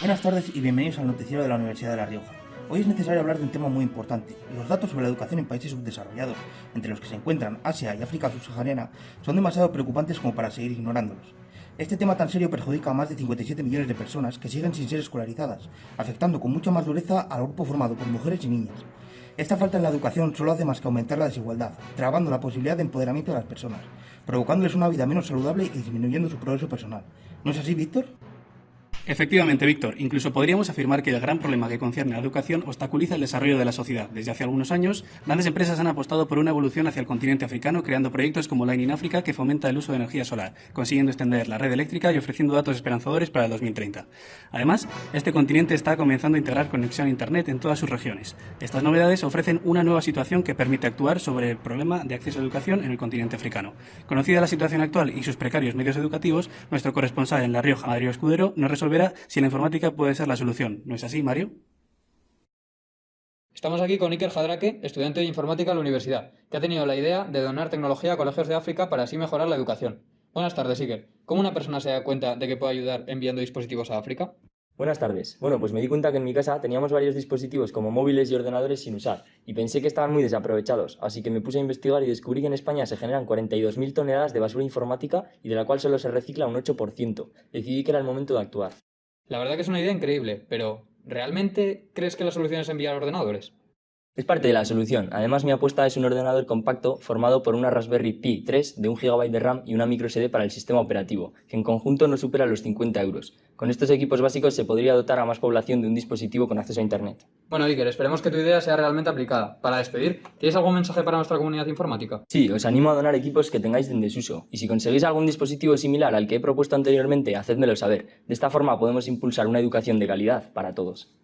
Buenas tardes y bienvenidos al noticiero de la Universidad de La Rioja. Hoy es necesario hablar de un tema muy importante. Los datos sobre la educación en países subdesarrollados, entre los que se encuentran Asia y África subsahariana, son demasiado preocupantes como para seguir ignorándolos. Este tema tan serio perjudica a más de 57 millones de personas que siguen sin ser escolarizadas, afectando con mucha más dureza al grupo formado por mujeres y niñas. Esta falta en la educación solo hace más que aumentar la desigualdad, trabando la posibilidad de empoderamiento de las personas, provocándoles una vida menos saludable y disminuyendo su progreso personal. ¿No es así, Víctor? Efectivamente, Víctor. Incluso podríamos afirmar que el gran problema que concierne a la educación obstaculiza el desarrollo de la sociedad. Desde hace algunos años, grandes empresas han apostado por una evolución hacia el continente africano, creando proyectos como Line in Africa, que fomenta el uso de energía solar, consiguiendo extender la red eléctrica y ofreciendo datos esperanzadores para el 2030. Además, este continente está comenzando a integrar conexión a Internet en todas sus regiones. Estas novedades ofrecen una nueva situación que permite actuar sobre el problema de acceso a educación en el continente africano. Conocida la situación actual y sus precarios medios educativos, nuestro corresponsal en La Rioja, Mario Escudero, nos resolverá si la informática puede ser la solución. ¿No es así, Mario? Estamos aquí con Iker Jadraque, estudiante de informática en la universidad, que ha tenido la idea de donar tecnología a colegios de África para así mejorar la educación. Buenas tardes, Iker. ¿Cómo una persona se da cuenta de que puede ayudar enviando dispositivos a África? Buenas tardes. Bueno, pues me di cuenta que en mi casa teníamos varios dispositivos como móviles y ordenadores sin usar, y pensé que estaban muy desaprovechados, así que me puse a investigar y descubrí que en España se generan 42.000 toneladas de basura informática y de la cual solo se recicla un 8%. Decidí que era el momento de actuar. La verdad que es una idea increíble, pero ¿realmente crees que la solución es enviar ordenadores? Es parte de la solución. Además, mi apuesta es un ordenador compacto formado por una Raspberry Pi 3 de 1 GB de RAM y una microSD para el sistema operativo, que en conjunto no supera los 50 euros. Con estos equipos básicos se podría dotar a más población de un dispositivo con acceso a Internet. Bueno, Iker, esperemos que tu idea sea realmente aplicada. Para despedir, ¿tienes algún mensaje para nuestra comunidad informática? Sí, os animo a donar equipos que tengáis en desuso. Y si conseguís algún dispositivo similar al que he propuesto anteriormente, hacedmelo saber. De esta forma podemos impulsar una educación de calidad para todos.